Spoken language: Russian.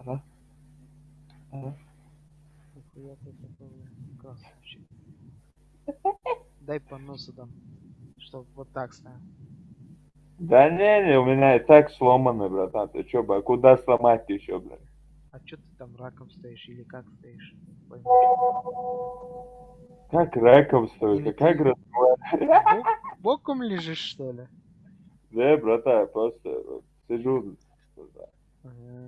Ага. Ага. Нихуя ты красавчик. Дай по носу дам. Чтоб вот так стоял. Да не, не, у меня и так сломано, братан. Ты чё, бля, куда сломать еще, блядь? А чё ты там раком стоишь или как стоишь? Пойму. Как раком стоишь? Или как ты- разговаривать? Бок- Боком лежишь что ли? Да, братан, просто вот сижу. Ага.